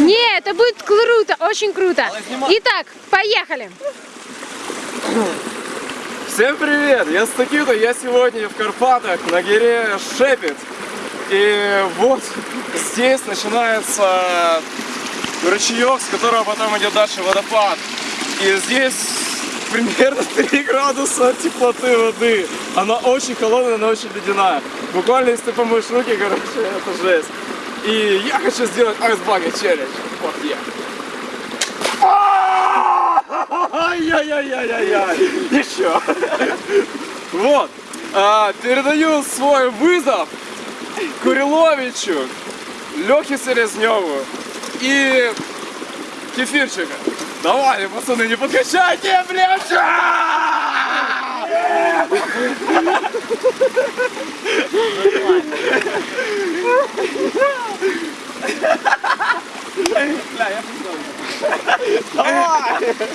Не, это будет круто, очень круто. Итак, поехали. Всем привет! Я Стакита, я сегодня в Карпатах на горе Шепет. И вот здесь начинается ручеек, с которого потом идет дальше водопад. И здесь примерно 3 градуса теплоты воды. Она очень холодная, она очень ледяная. Буквально, если ты помоешь руки, короче, это жесть. И я хочу сделать айсбага челлендж. Вот я. Ай-яй-яй-яй-яй-яй. Еще. Вот. А, передаю свой вызов Куриловичу, Лехе Селезневу и Кефирчика. Давай, пацаны, не подкачайте, блядь! Бля, я Давай!